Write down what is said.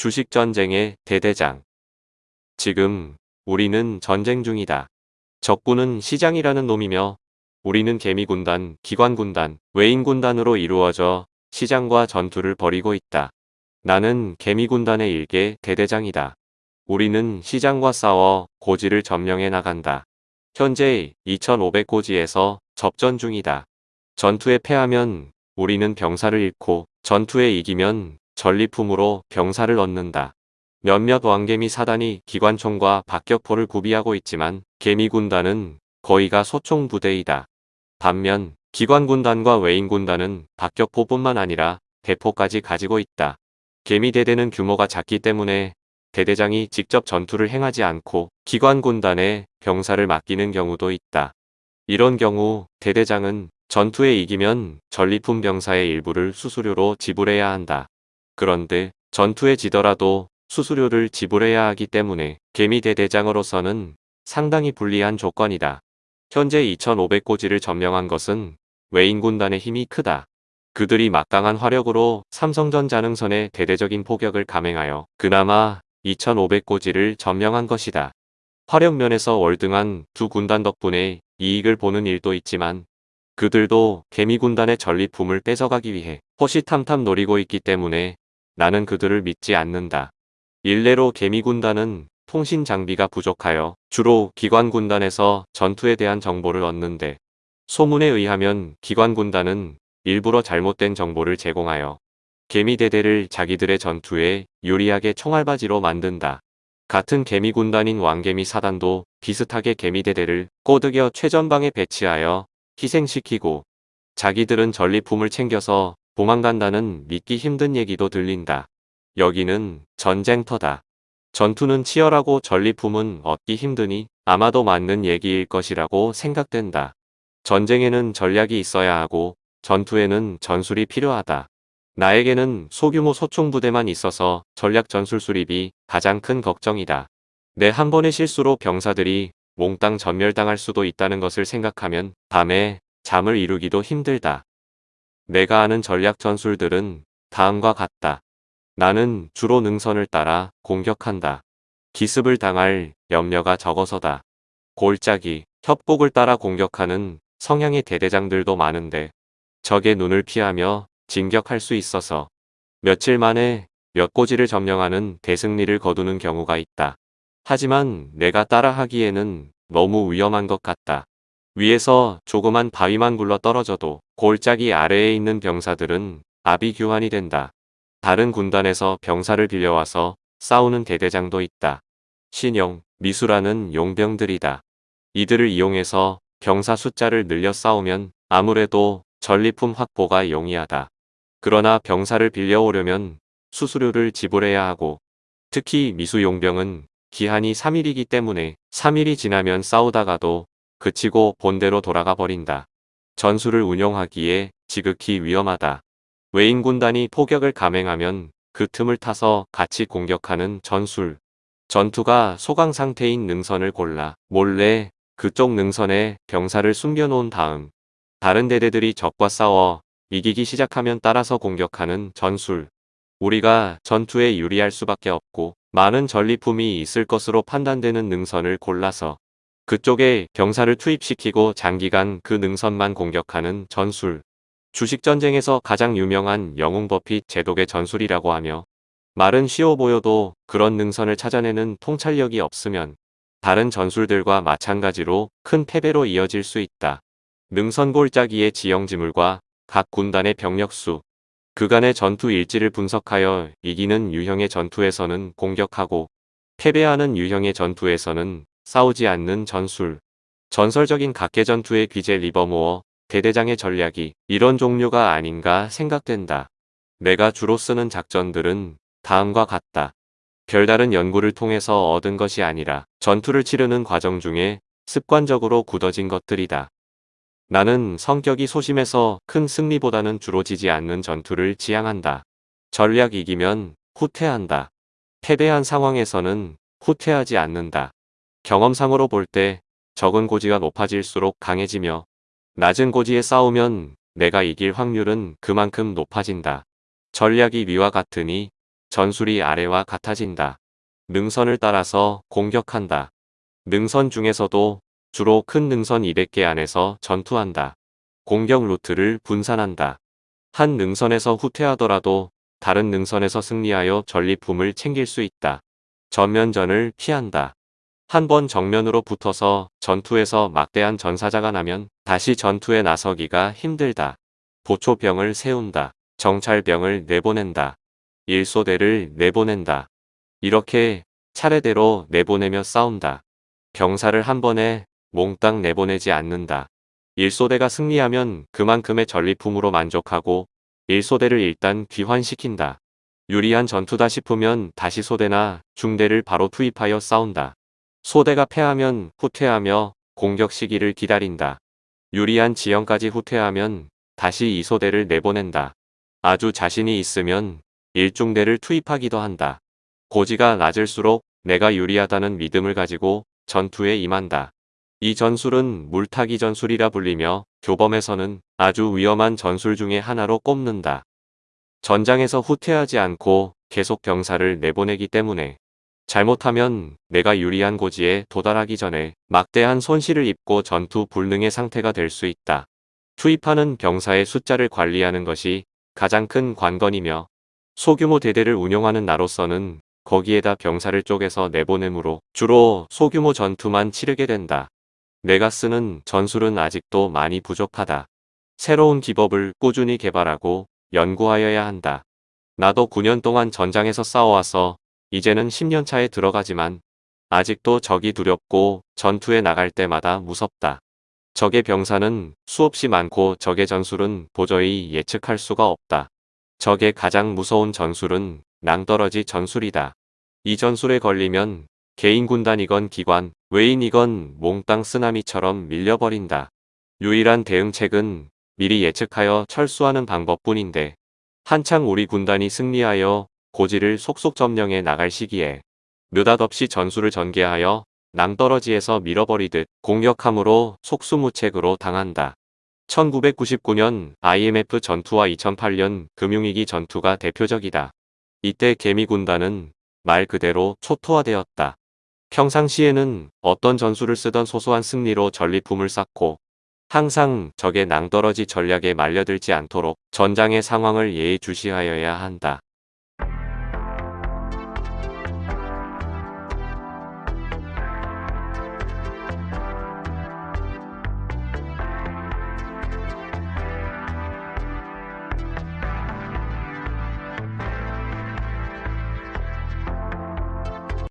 주식전쟁의 대대장. 지금 우리는 전쟁 중이다. 적군은 시장이라는 놈이며 우리는 개미군단, 기관군단, 외인군단으로 이루어져 시장과 전투를 벌이고 있다. 나는 개미군단의 일개 대대장이다. 우리는 시장과 싸워 고지를 점령해 나간다. 현재 2500고지에서 접전 중이다. 전투에 패하면 우리는 병사를 잃고 전투에 이기면 전리품으로 병사를 얻는다. 몇몇 왕개미 사단이 기관총과 박격포를 구비하고 있지만 개미군단은 거의가 소총 부대이다. 반면 기관군단과 외인군단은 박격포뿐만 아니라 대포까지 가지고 있다. 개미대대는 규모가 작기 때문에 대대장이 직접 전투를 행하지 않고 기관군단에 병사를 맡기는 경우도 있다. 이런 경우 대대장은 전투에 이기면 전리품 병사의 일부를 수수료로 지불해야 한다. 그런데 전투에 지더라도 수수료를 지불해야 하기 때문에 개미 대대장으로서는 상당히 불리한 조건이다. 현재 2500고지를 점령한 것은 외인군단의 힘이 크다. 그들이 막강한 화력으로 삼성전자 능선의 대대적인 포격을 감행하여 그나마 2500고지를 점령한 것이다. 화력면에서 월등한 두 군단 덕분에 이익을 보는 일도 있지만 그들도 개미군단의 전리품을 뺏어가기 위해 호시탐탐 노리고 있기 때문에 나는 그들을 믿지 않는다. 일례로 개미군단은 통신 장비가 부족하여 주로 기관군단에서 전투에 대한 정보를 얻는데 소문에 의하면 기관군단은 일부러 잘못된 정보를 제공하여 개미대대를 자기들의 전투에 유리하게 총알바지로 만든다. 같은 개미군단인 왕개미 사단도 비슷하게 개미대대를 꼬드겨 최전방에 배치하여 희생시키고 자기들은 전리품을 챙겨서 도망간다는 믿기 힘든 얘기도 들린다. 여기는 전쟁터다. 전투는 치열하고 전리품은 얻기 힘드니 아마도 맞는 얘기일 것이라고 생각된다. 전쟁에는 전략이 있어야 하고 전투에는 전술이 필요하다. 나에게는 소규모 소총부대만 있어서 전략 전술 수립이 가장 큰 걱정이다. 내 한 번의 실수로 병사들이 몽땅 전멸당할 수도 있다는 것을 생각하면 밤에 잠을 이루기도 힘들다. 내가 아는 전략 전술들은 다음과 같다. 나는 주로 능선을 따라 공격한다. 기습을 당할 염려가 적어서다. 골짜기, 협곡을 따라 공격하는 성향의 대대장들도 많은데 적의 눈을 피하며 진격할 수 있어서 며칠 만에 몇 고지를 점령하는 대승리를 거두는 경우가 있다. 하지만 내가 따라하기에는 너무 위험한 것 같다. 위에서 조그만 바위만 굴러 떨어져도 골짜기 아래에 있는 병사들은 아비규환이 된다. 다른 군단에서 병사를 빌려와서 싸우는 대대장도 있다. 신용, 미수라는 용병들이다. 이들을 이용해서 병사 숫자를 늘려 싸우면 아무래도 전리품 확보가 용이하다. 그러나 병사를 빌려오려면 수수료를 지불해야 하고 특히 미수 용병은 기한이 3일이기 때문에 3일이 지나면 싸우다가도 그치고 본대로 돌아가 버린다. 전술을 운영하기에 지극히 위험하다. 외인 군단이 포격을 감행하면 그 틈을 타서 같이 공격하는 전술. 전투가 소강 상태인 능선을 골라 몰래 그쪽 능선에 병사를 숨겨놓은 다음 다른 대대들이 적과 싸워 이기기 시작하면 따라서 공격하는 전술. 우리가 전투에 유리할 수밖에 없고 많은 전리품이 있을 것으로 판단되는 능선을 골라서 그쪽에 병사를 투입시키고 장기간 그 능선만 공격하는 전술. 주식전쟁에서 가장 유명한 영웅 버핏 제독의 전술이라고 하며 말은 쉬워 보여도 그런 능선을 찾아내는 통찰력이 없으면 다른 전술들과 마찬가지로 큰 패배로 이어질 수 있다. 능선 골짜기의 지형지물과 각 군단의 병력수, 그간의 전투 일지를 분석하여 이기는 유형의 전투에서는 공격하고 패배하는 유형의 전투에서는 싸우지 않는 전술. 전설적인 각계 전투의 귀재 리버모어, 대대장의 전략이 이런 종류가 아닌가 생각된다. 내가 주로 쓰는 작전들은 다음과 같다. 별다른 연구를 통해서 얻은 것이 아니라 전투를 치르는 과정 중에 습관적으로 굳어진 것들이다. 나는 성격이 소심해서 큰 승리보다는 주로 지지 않는 전투를 지향한다. 전략 이기면 후퇴한다. 패배한 상황에서는 후퇴하지 않는다. 경험상으로 볼 때 적은 고지가 높아질수록 강해지며 낮은 고지에 싸우면 내가 이길 확률은 그만큼 높아진다. 전략이 위와 같으니 전술이 아래와 같아진다. 능선을 따라서 공격한다. 능선 중에서도 주로 큰 능선 200개 안에서 전투한다. 공격 루트를 분산한다. 한 능선에서 후퇴하더라도 다른 능선에서 승리하여 전리품을 챙길 수 있다. 전면전을 피한다. 한 번 정면으로 붙어서 전투에서 막대한 전사자가 나면 다시 전투에 나서기가 힘들다. 보초병을 세운다. 정찰병을 내보낸다. 일소대를 내보낸다. 이렇게 차례대로 내보내며 싸운다. 병사를 한 번에 몽땅 내보내지 않는다. 일소대가 승리하면 그만큼의 전리품으로 만족하고 일소대를 일단 귀환시킨다. 유리한 전투다 싶으면 다시 소대나 중대를 바로 투입하여 싸운다. 소대가 패하면 후퇴하며 공격 시기를 기다린다. 유리한 지형까지 후퇴하면 다시 이 소대를 내보낸다. 아주 자신이 있으면 일중대를 투입하기도 한다. 고지가 낮을수록 내가 유리하다는 믿음을 가지고 전투에 임한다. 이 전술은 물타기 전술이라 불리며 교범에서는 아주 위험한 전술 중의 하나로 꼽는다. 전장에서 후퇴하지 않고 계속 병사를 내보내기 때문에 잘못하면 내가 유리한 고지에 도달하기 전에 막대한 손실을 입고 전투 불능의 상태가 될 수 있다. 투입하는 병사의 숫자를 관리하는 것이 가장 큰 관건이며 소규모 대대를 운영하는 나로서는 거기에다 병사를 쪼개서 내보내므로 주로 소규모 전투만 치르게 된다. 내가 쓰는 전술은 아직도 많이 부족하다. 새로운 기법을 꾸준히 개발하고 연구하여야 한다. 나도 9년 동안 전장에서 싸워와서 이제는 10년 차에 들어가지만 아직도 적이 두렵고 전투에 나갈 때마다 무섭다. 적의 병사는 수없이 많고 적의 전술은 도저히 예측할 수가 없다. 적의 가장 무서운 전술은 낭떠러지 전술이다. 이 전술에 걸리면 개인 군단이건 기관, 외인이건 몽땅 쓰나미처럼 밀려버린다. 유일한 대응책은 미리 예측하여 철수하는 방법뿐인데 한창 우리 군단이 승리하여 고지를 속속 점령해 나갈 시기에 느닷없이 전술을 전개하여 낭떠러지에서 밀어버리듯 공격함으로 속수무책으로 당한다. 1999년 IMF 전투와 2008년 금융위기 전투가 대표적이다. 이때 개미군단은 말 그대로 초토화되었다. 평상시에는 어떤 전술을 쓰던 소소한 승리로 전리품을 쌓고 항상 적의 낭떠러지 전략에 말려들지 않도록 전장의 상황을 예의주시하여야 한다.